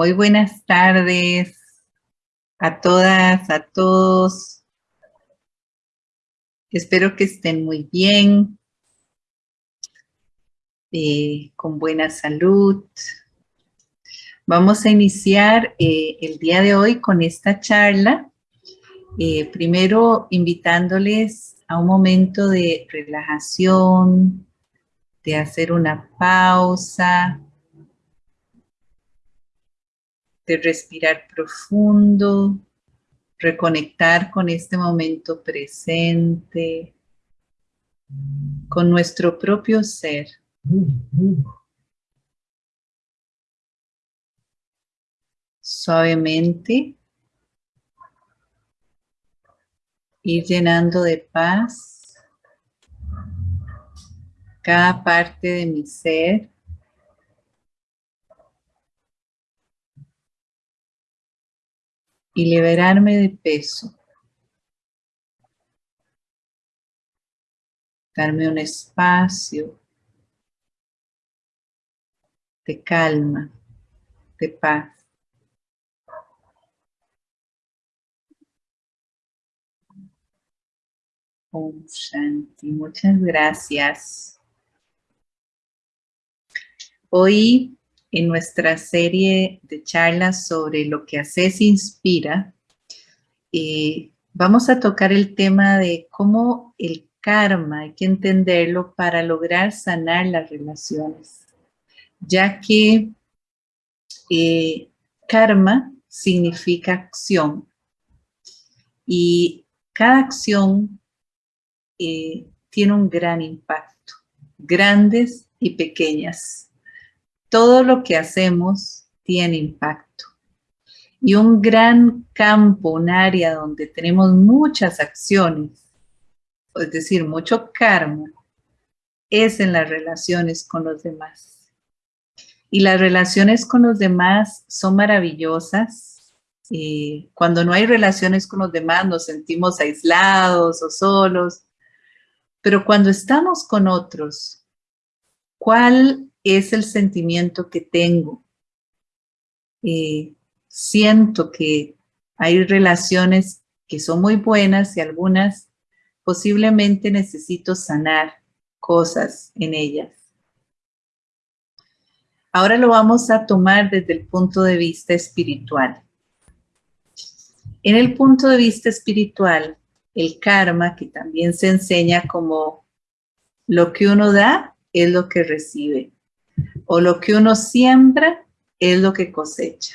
Muy buenas tardes a todas, a todos. Espero que estén muy bien, eh, con buena salud. Vamos a iniciar eh, el día de hoy con esta charla. Eh, primero invitándoles a un momento de relajación, de hacer una pausa, respirar profundo, reconectar con este momento presente, con nuestro propio ser. Suavemente ir llenando de paz cada parte de mi ser y liberarme de peso. Darme un espacio de calma, de paz. Om Shanti, muchas gracias. Hoy en nuestra serie de charlas sobre lo que haces inspira, eh, vamos a tocar el tema de cómo el karma hay que entenderlo para lograr sanar las relaciones, ya que eh, karma significa acción. Y cada acción eh, tiene un gran impacto, grandes y pequeñas todo lo que hacemos tiene impacto. Y un gran campo, un área donde tenemos muchas acciones, es decir, mucho karma, es en las relaciones con los demás. Y las relaciones con los demás son maravillosas. Y cuando no hay relaciones con los demás nos sentimos aislados o solos. Pero cuando estamos con otros, ¿cuál es el sentimiento que tengo. Eh, siento que hay relaciones que son muy buenas y algunas posiblemente necesito sanar cosas en ellas. Ahora lo vamos a tomar desde el punto de vista espiritual. En el punto de vista espiritual, el karma, que también se enseña como lo que uno da es lo que recibe o lo que uno siembra es lo que cosecha.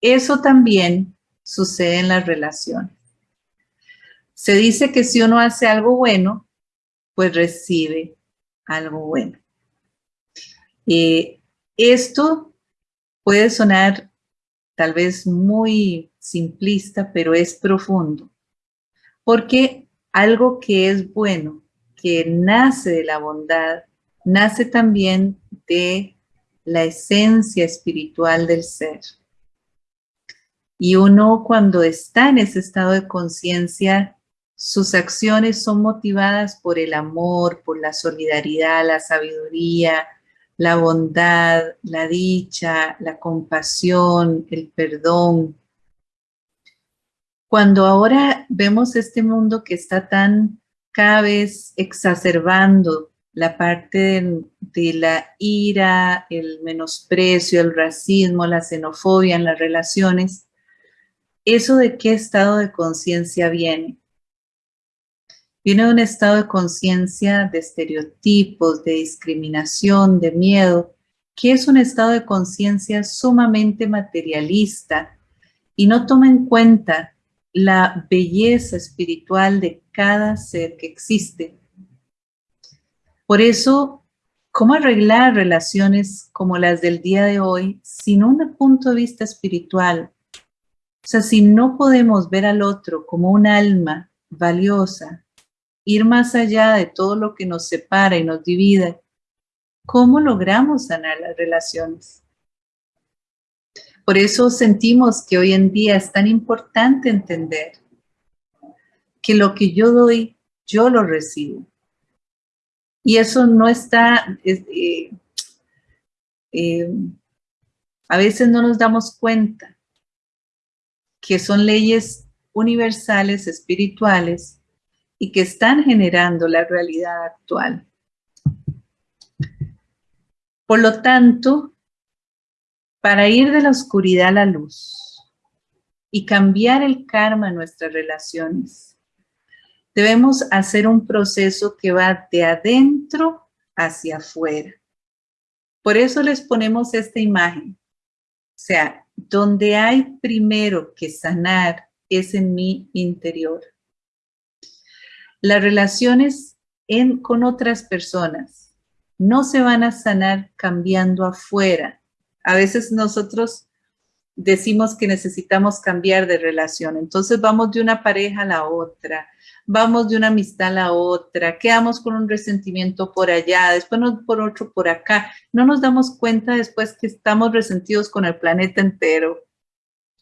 Eso también sucede en las relaciones. Se dice que si uno hace algo bueno, pues recibe algo bueno. Eh, esto puede sonar tal vez muy simplista, pero es profundo. Porque algo que es bueno, que nace de la bondad, nace también de la esencia espiritual del ser. Y uno cuando está en ese estado de conciencia, sus acciones son motivadas por el amor, por la solidaridad, la sabiduría, la bondad, la dicha, la compasión, el perdón. Cuando ahora vemos este mundo que está tan cada vez exacerbando la parte de, la ira, el menosprecio, el racismo, la xenofobia en las relaciones, ¿eso de qué estado de conciencia viene? Viene de un estado de conciencia de estereotipos, de discriminación, de miedo, que es un estado de conciencia sumamente materialista y no toma en cuenta la belleza espiritual de cada ser que existe por eso, ¿cómo arreglar relaciones como las del día de hoy sin un punto de vista espiritual? O sea, si no podemos ver al otro como un alma valiosa, ir más allá de todo lo que nos separa y nos divide, ¿cómo logramos sanar las relaciones? Por eso sentimos que hoy en día es tan importante entender que lo que yo doy, yo lo recibo. Y eso no está, eh, eh, a veces no nos damos cuenta que son leyes universales, espirituales, y que están generando la realidad actual. Por lo tanto, para ir de la oscuridad a la luz y cambiar el karma en nuestras relaciones, debemos hacer un proceso que va de adentro hacia afuera. Por eso les ponemos esta imagen. O sea, donde hay primero que sanar es en mi interior las relaciones en, con otras personas no se van a sanar cambiando afuera. A veces nosotros decimos que necesitamos cambiar de relación, entonces vamos de una pareja a la otra, vamos de una amistad a la otra, quedamos con un resentimiento por allá, después por otro por acá. No nos damos cuenta después que estamos resentidos con el planeta entero.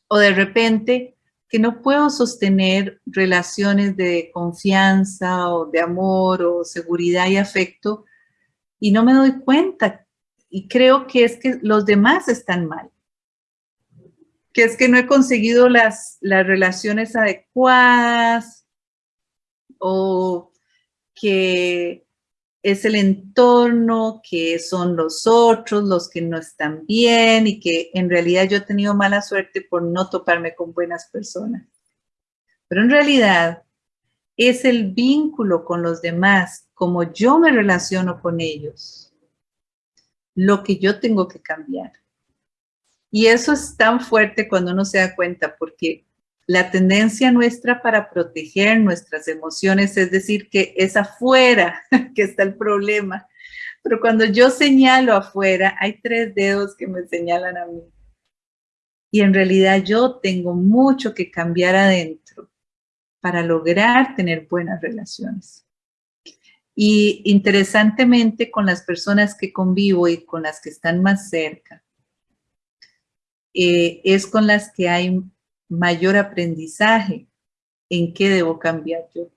O de repente que no puedo sostener relaciones de confianza o de amor o seguridad y afecto y no me doy cuenta y creo que es que los demás están mal. Que es que no he conseguido las, las relaciones adecuadas o que es el entorno, que son los otros, los que no están bien y que en realidad yo he tenido mala suerte por no toparme con buenas personas. Pero en realidad es el vínculo con los demás, como yo me relaciono con ellos, lo que yo tengo que cambiar. Y eso es tan fuerte cuando uno se da cuenta, porque la tendencia nuestra para proteger nuestras emociones es decir que es afuera que está el problema. Pero cuando yo señalo afuera, hay tres dedos que me señalan a mí. Y en realidad yo tengo mucho que cambiar adentro para lograr tener buenas relaciones. Y interesantemente, con las personas que convivo y con las que están más cerca, eh, es con las que hay mayor aprendizaje en qué debo cambiar yo.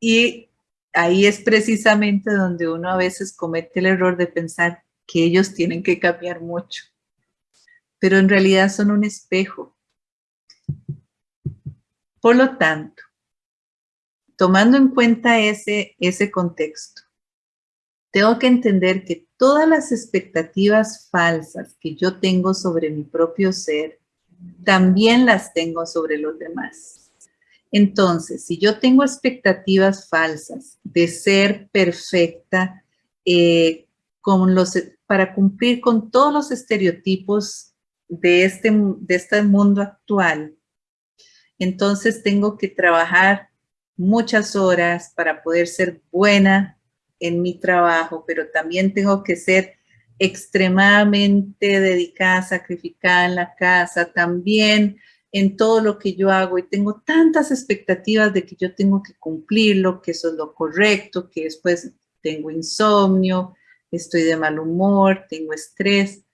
Y ahí es precisamente donde uno a veces comete el error de pensar que ellos tienen que cambiar mucho. Pero en realidad son un espejo. Por lo tanto, tomando en cuenta ese, ese contexto, tengo que entender que todas las expectativas falsas que yo tengo sobre mi propio ser también las tengo sobre los demás. Entonces, si yo tengo expectativas falsas de ser perfecta eh, con los, para cumplir con todos los estereotipos de este, de este mundo actual, entonces tengo que trabajar muchas horas para poder ser buena en mi trabajo, pero también tengo que ser extremadamente dedicada, sacrificada en la casa, también en todo lo que yo hago y tengo tantas expectativas de que yo tengo que cumplirlo, que eso es lo correcto, que después tengo insomnio, estoy de mal humor, tengo estrés,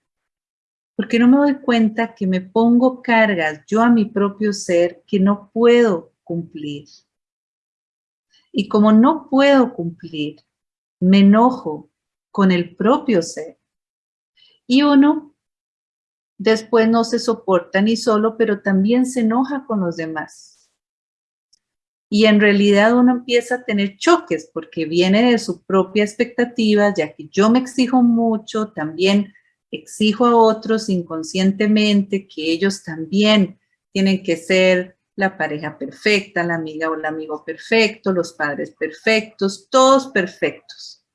porque no me doy cuenta que me pongo cargas yo a mi propio ser que no puedo cumplir. Y como no puedo cumplir, me enojo con el propio ser y uno después no se soporta ni solo, pero también se enoja con los demás. Y en realidad uno empieza a tener choques porque viene de su propia expectativa, ya que yo me exijo mucho, también exijo a otros inconscientemente que ellos también tienen que ser la pareja perfecta, la amiga o el amigo perfecto, los padres perfectos, todos perfectos.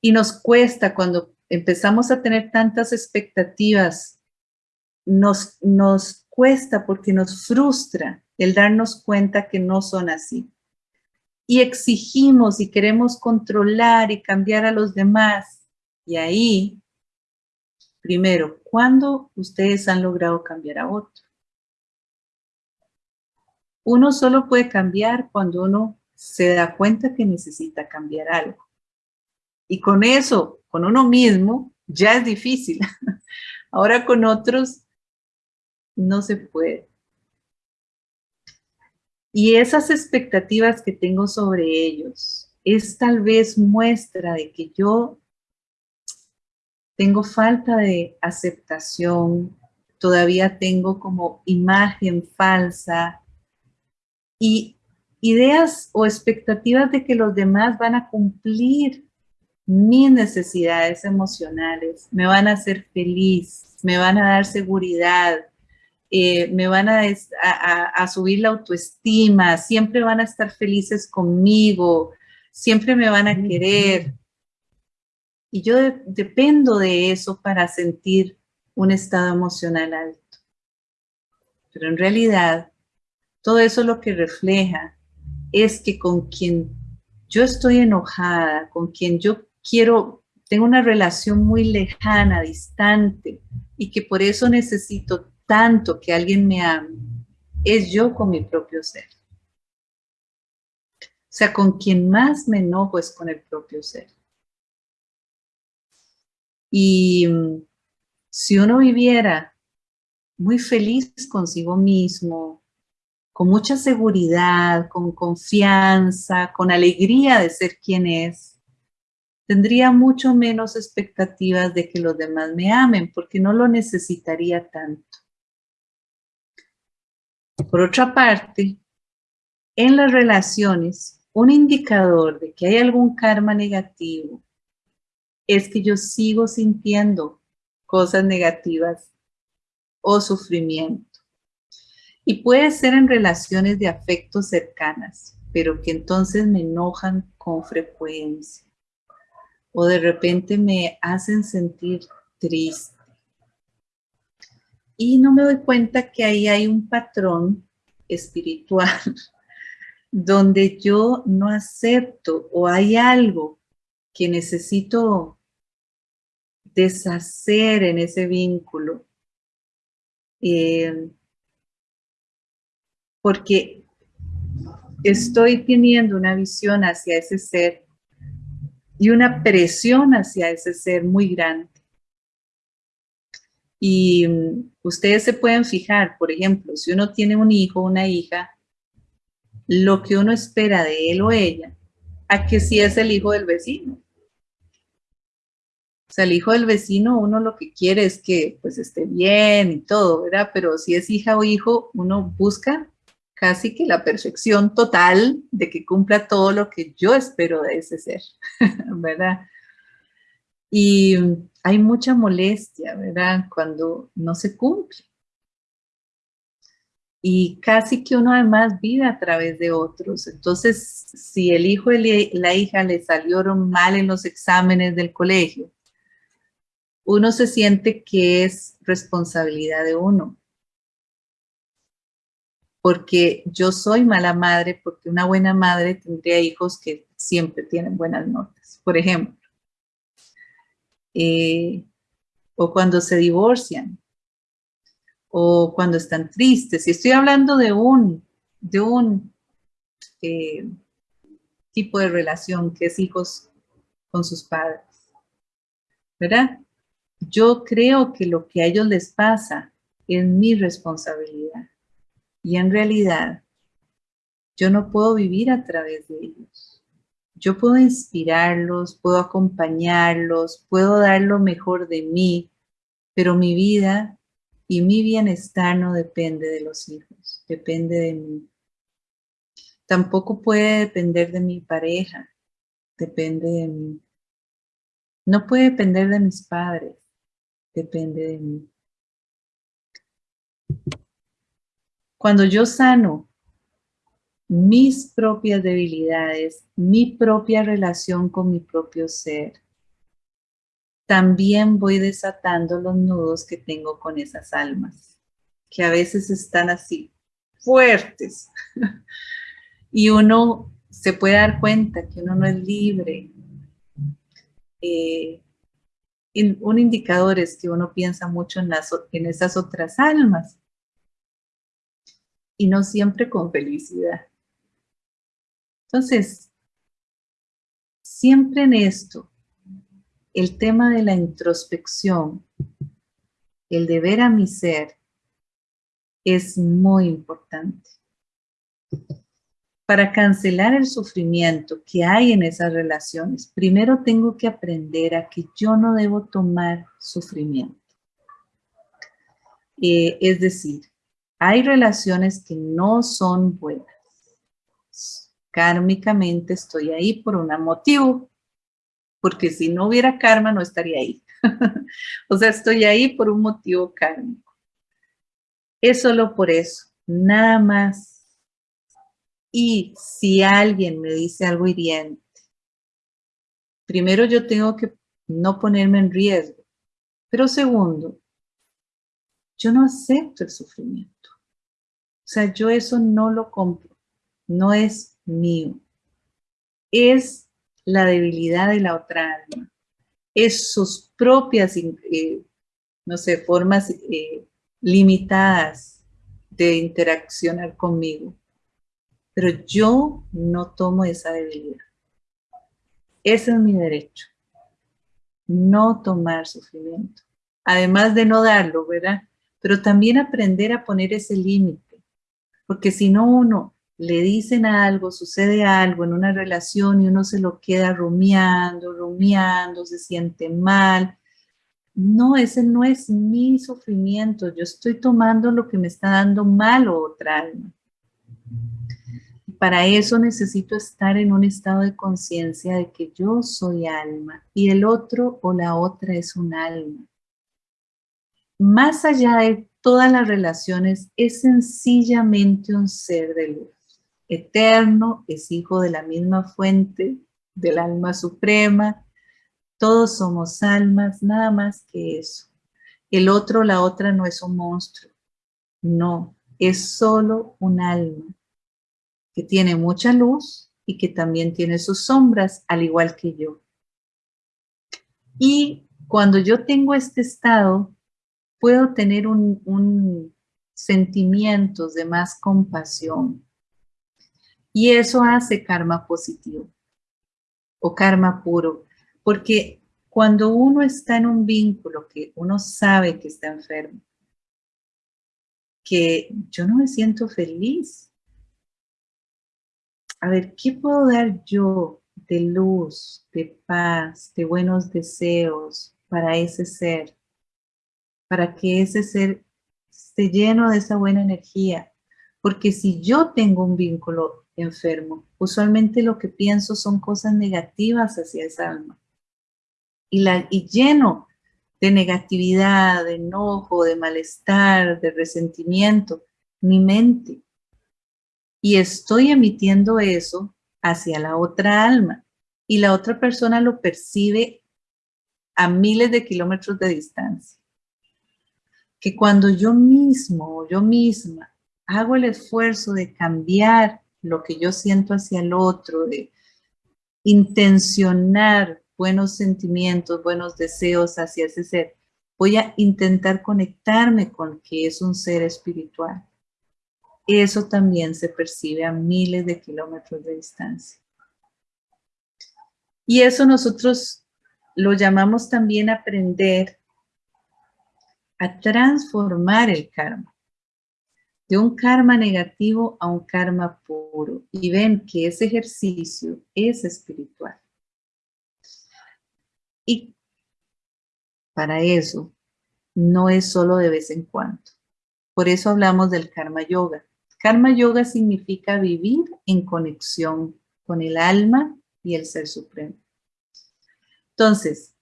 Y nos cuesta cuando empezamos a tener tantas expectativas, nos, nos cuesta porque nos frustra el darnos cuenta que no son así. Y exigimos y queremos controlar y cambiar a los demás. Y ahí, primero, ¿cuándo ustedes han logrado cambiar a otro? Uno solo puede cambiar cuando uno se da cuenta que necesita cambiar algo. Y con eso con uno mismo ya es difícil. Ahora con otros no se puede. Y esas expectativas que tengo sobre ellos es tal vez muestra de que yo tengo falta de aceptación, todavía tengo como imagen falsa y ideas o expectativas de que los demás van a cumplir mis necesidades emocionales, me van a hacer feliz, me van a dar seguridad, eh, me van a, a, subir la autoestima, siempre van a estar felices conmigo, siempre me van a querer. Y yo dependo de eso para sentir un estado emocional alto. Pero en realidad, todo eso lo que refleja es que con quien yo estoy enojada, con quien yo quiero, tengo una relación muy lejana, distante, y que por eso necesito tanto que alguien me ame, es yo con mi propio ser. O sea, con quien más me enojo es con el propio ser. Y mm, si uno viviera muy feliz consigo mismo, con mucha seguridad, con confianza, con alegría de ser quien es, tendría mucho menos expectativas de que los demás me amen, porque no lo necesitaría tanto. Por otra parte, en las relaciones, un indicador de que hay algún karma negativo es que yo sigo sintiendo cosas negativas o sufrimiento. Y puede ser en relaciones de afecto cercanas, pero que entonces me enojan con frecuencia. O de repente me hacen sentir triste. Y no me doy cuenta que ahí hay un patrón espiritual donde yo no acepto o hay algo que necesito deshacer en ese vínculo. Eh, porque estoy teniendo una visión hacia ese ser y una presión hacia ese ser muy grande. Y mm, ustedes se pueden fijar, por ejemplo, si uno tiene un hijo o una hija, lo que uno espera de él o ella, a que si es el hijo del vecino. O sea, el hijo del vecino, uno lo que quiere es que pues esté bien y todo, ¿verdad? Pero si es hija o hijo, uno busca casi que la perfección total de que cumpla todo lo que yo espero de ese ser, ¿verdad? Y hay mucha molestia, ¿verdad? Cuando no se cumple y casi que uno además vive a través de otros. Entonces, si el hijo y la hija le salieron mal en los exámenes del colegio, uno se siente que es responsabilidad de uno. Porque yo soy mala madre, porque una buena madre tendría hijos que siempre tienen buenas notas, por ejemplo. Eh, o cuando se divorcian, o cuando están tristes. Y estoy hablando de un, de un eh, tipo de relación que es hijos con sus padres. ¿Verdad? Yo creo que lo que a ellos les pasa es mi responsabilidad. Y en realidad, yo no puedo vivir a través de ellos. Yo puedo inspirarlos, puedo acompañarlos, puedo dar lo mejor de mí, pero mi vida y mi bienestar no depende de los hijos, depende de mí. Tampoco puede depender de mi pareja, depende de mí. No puede depender de mis padres, depende de mí. Cuando yo sano mis propias debilidades, mi propia relación con mi propio ser, también voy desatando los nudos que tengo con esas almas, que a veces están así, fuertes. y uno se puede dar cuenta que uno no es libre. Eh, un indicador es que uno piensa mucho en, esas otras almas y no siempre con felicidad. Entonces, siempre en esto, el tema de la introspección, el de ver a mi ser, es muy importante. para cancelar el sufrimiento que hay en esas relaciones, primero tengo que aprender a que yo no debo tomar sufrimiento. Eh, es decir, hay relaciones que no son buenas. Kármicamente estoy ahí por un motivo, porque si no hubiera karma no estaría ahí. o sea, estoy ahí por un motivo kármico. Es solo por eso, nada más y si alguien me dice algo hiriente, primero yo tengo que no ponerme en riesgo. Pero segundo, yo no acepto el sufrimiento. O sea, yo eso no lo compro. No es mío. Es la debilidad de la otra alma. Es sus propias, eh, no sé, formas eh, limitadas de interaccionar conmigo pero yo no tomo esa debilidad. Ese es mi derecho. No tomar sufrimiento. Además de no darlo, ¿verdad? Pero también aprender a poner ese límite. Porque si no uno le dicen algo, sucede algo en una relación y uno se lo queda rumiando, rumiando, se siente mal. No, ese no es mi sufrimiento. Yo estoy tomando lo que me está dando mal otra alma. Para eso necesito estar en un estado de conciencia de que yo soy alma y el otro o la otra es un alma. Más allá de todas las relaciones, es sencillamente un ser de luz. Eterno, es hijo de la misma fuente, del alma suprema. Todos somos almas, nada más que eso. El otro la otra no es un monstruo. No, es solo un alma que tiene mucha luz y que también tiene sus sombras, al igual que yo. Y cuando yo tengo este estado, puedo tener un, sentimientos de más compasión. Y eso hace karma positivo o karma puro, porque cuando uno está en un vínculo que uno sabe que está enfermo, que yo no me siento feliz, a ver, ¿qué puedo dar yo de luz, de paz, de buenos deseos para ese ser? Para que ese ser esté lleno de esa buena energía. Porque si yo tengo un vínculo enfermo, usualmente lo que pienso son cosas negativas hacia esa alma. Y, la, y lleno de negatividad, de enojo, de malestar, de resentimiento, mi mente y estoy emitiendo eso hacia la otra alma y la otra persona lo percibe a miles de kilómetros de distancia. Que cuando yo mismo o yo misma hago el esfuerzo de cambiar lo que yo siento hacia el otro, de intencionar buenos sentimientos, buenos deseos hacia ese ser, voy a intentar conectarme con que es un ser espiritual eso también se percibe a miles de kilómetros de distancia. Y eso nosotros lo llamamos también aprender a transformar el karma. De un karma negativo a un karma puro. Y ven que ese ejercicio es espiritual. Y para eso no es solo de vez en cuando. Por eso hablamos del karma yoga. Karma Yoga significa vivir en conexión con el alma y el Ser Supremo. Entonces,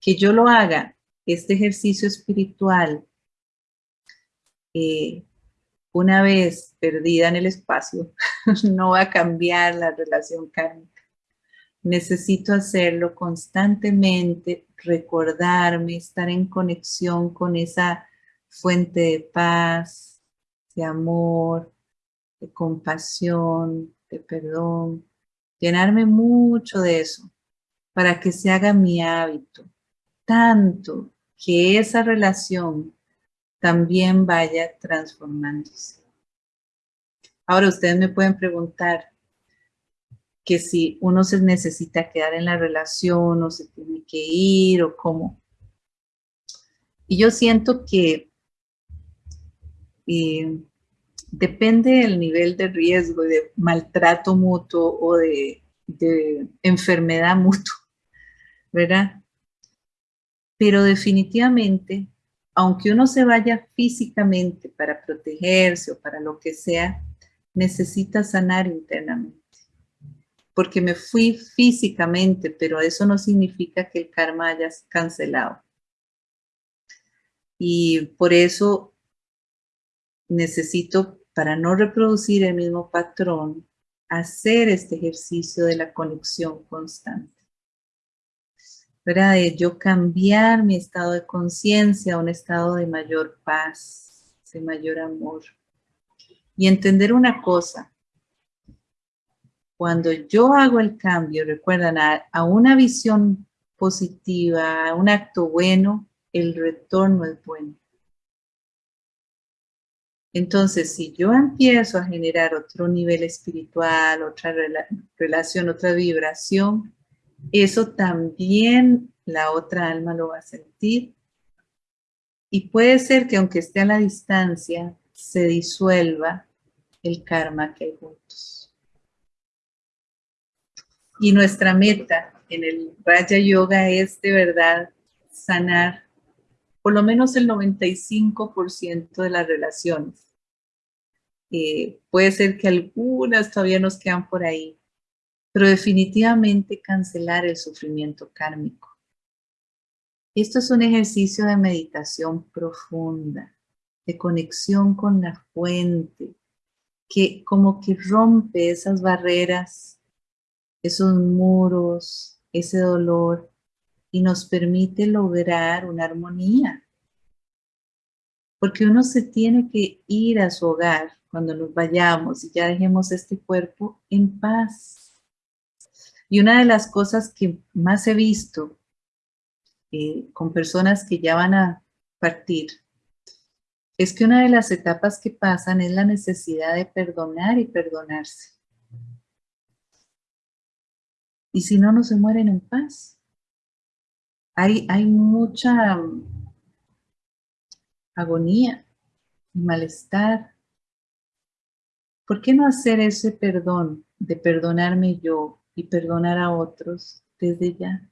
que yo lo haga, este ejercicio espiritual, eh, una vez perdida en el espacio, no va a cambiar la relación kármica. Necesito hacerlo constantemente, recordarme, estar en conexión con esa fuente de paz, de amor, de compasión, de perdón, llenarme mucho de eso para que se haga mi hábito, tanto que esa relación también vaya transformándose. Ahora ustedes me pueden preguntar que si uno se necesita quedar en la relación o se tiene que ir o cómo. Y yo siento que eh, depende del nivel de riesgo, de maltrato mutuo o de, de enfermedad mutua, ¿verdad? Pero definitivamente, aunque uno se vaya físicamente para protegerse o para lo que sea, necesita sanar internamente. Porque me fui físicamente, pero eso no significa que el karma haya cancelado. Y por eso necesito, para no reproducir el mismo patrón, hacer este ejercicio de la conexión constante. ¿Verdad? De yo cambiar mi estado de conciencia a un estado de mayor paz, de mayor amor. Y entender una cosa, cuando yo hago el cambio, recuerdan, a, una visión positiva, a un acto bueno, el retorno es bueno. Entonces, si yo empiezo a generar otro nivel espiritual, otra relación, otra vibración, eso también la otra alma lo va a sentir. Y puede ser que aunque esté a la distancia, se disuelva el karma que hay juntos. Y nuestra meta en el Raja Yoga es de verdad sanar por lo menos el 95% de las relaciones. Eh, puede ser que algunas todavía nos quedan por ahí, pero definitivamente cancelar el sufrimiento kármico. Esto es un ejercicio de meditación profunda, de conexión con la fuente, que como que rompe esas barreras, esos muros, ese dolor, y nos permite lograr una armonía. Porque uno se tiene que ir a su hogar cuando nos vayamos y ya dejemos este cuerpo en paz y una de las cosas que más he visto eh, con personas que ya van a partir es que una de las etapas que pasan es la necesidad de perdonar y perdonarse. Y si no, no se mueren en paz. Hay, hay mucha agonía y malestar. ¿Por qué no hacer ese perdón de perdonarme yo y perdonar a otros desde ya.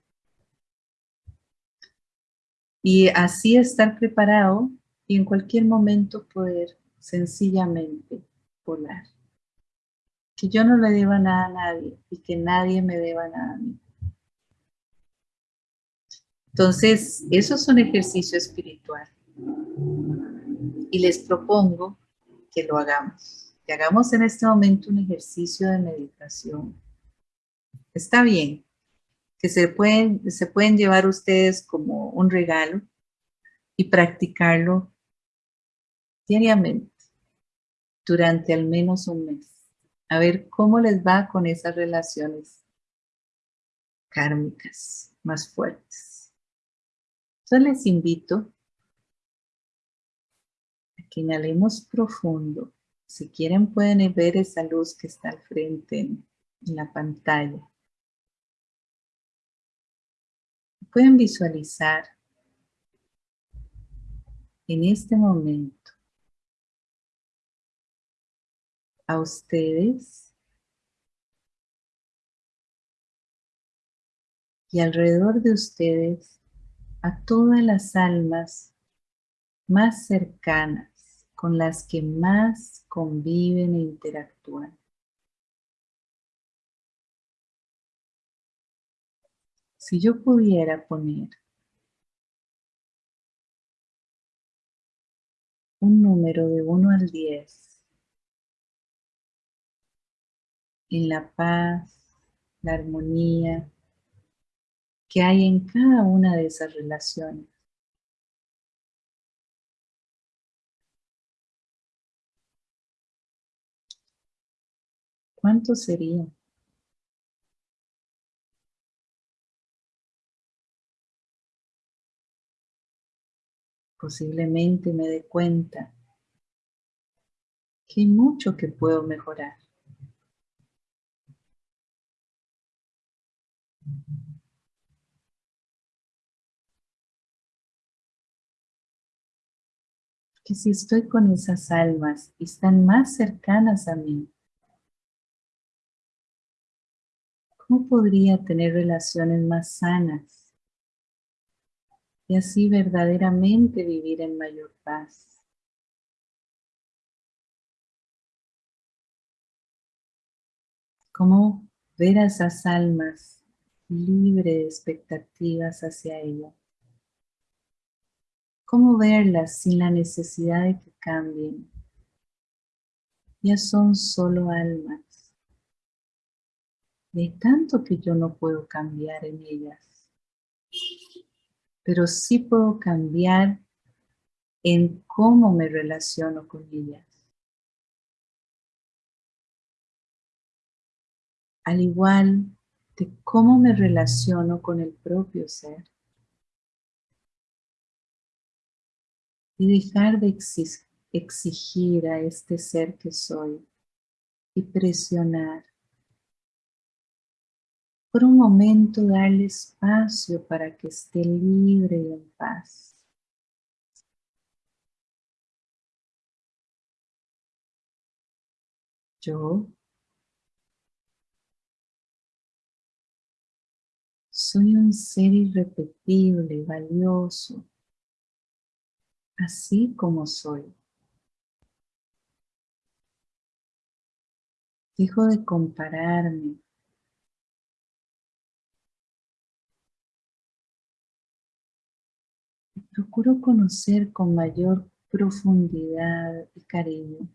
Y así estar preparado y en cualquier momento poder sencillamente volar. Que yo no le deba nada a nadie y que nadie me deba nada a mí. Entonces, eso es un ejercicio espiritual. Y les propongo que lo hagamos. Que hagamos en este momento un ejercicio de meditación está bien, que se pueden, se pueden llevar ustedes como un regalo y practicarlo diariamente durante al menos un mes. A ver cómo les va con esas relaciones kármicas más fuertes. Entonces les invito a que inhalemos profundo. Si quieren pueden ver esa luz que está al frente en la pantalla. Pueden visualizar en este momento a ustedes y alrededor de ustedes a todas las almas más cercanas con las que más conviven e interactúan. Si yo pudiera poner un número de 1 al 10 en la paz, la armonía que hay en cada una de esas relaciones. ¿Cuánto sería? Posiblemente me dé cuenta que hay mucho que puedo mejorar. que si estoy con esas almas y están más cercanas a mí, ¿cómo podría tener relaciones más sanas y así verdaderamente vivir en mayor paz? ¿Cómo ver a esas almas libre de expectativas hacia ella? ¿Cómo verlas sin la necesidad de que cambien? Ya son solo almas. Y hay tanto que yo no puedo cambiar en ellas. Pero sí puedo cambiar en cómo me relaciono con ellas. Al igual de cómo me relaciono con el propio ser. y dejar de exigir a este ser que soy y presionar. Por un momento darle espacio para que esté libre y en paz. Yo soy un ser irrepetible, valioso, así como soy. Dejo de compararme. Procuro conocer con mayor profundidad y cariño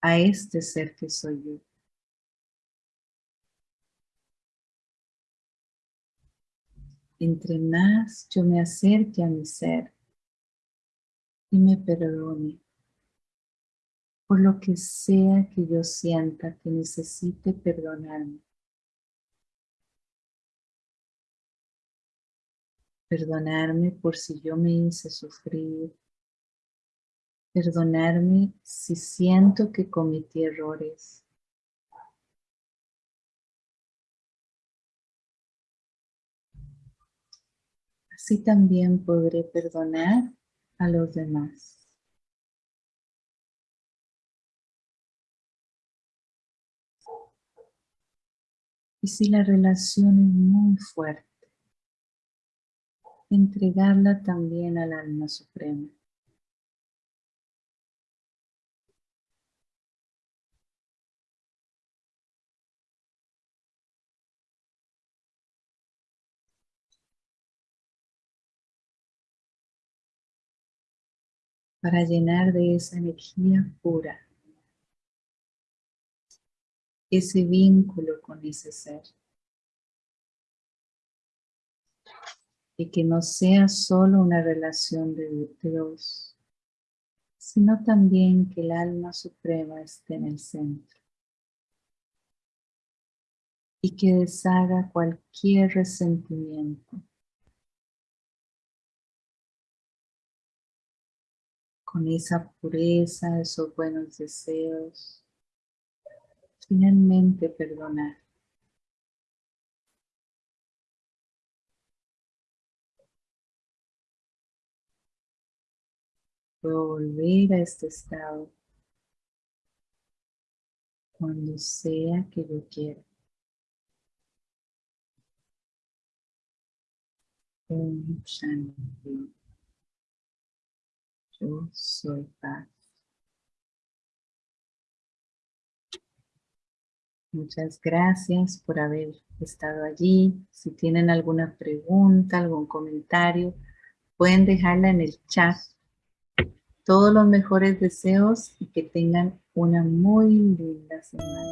a este ser que soy yo. Entre más yo me acerque a mi ser, y me perdone por lo que sea que yo sienta que necesite perdonarme. Perdonarme por si yo me hice sufrir. Perdonarme si siento que cometí errores. Así también podré perdonar a los demás. Y si la relación es muy fuerte, entregarla también al alma suprema. para llenar de esa energía pura ese vínculo con ese ser. Y que no sea solo una relación de, dos, sino también que el alma suprema esté en el centro. Y que deshaga cualquier resentimiento con esa pureza, esos buenos deseos, finalmente perdonar. Puedo volver a este estado cuando sea que yo quiera. Om Shanti. Yo soy paz. Muchas gracias por haber estado allí. Si tienen alguna pregunta, algún comentario, pueden dejarla en el chat. Todos los mejores deseos y que tengan una muy linda semana.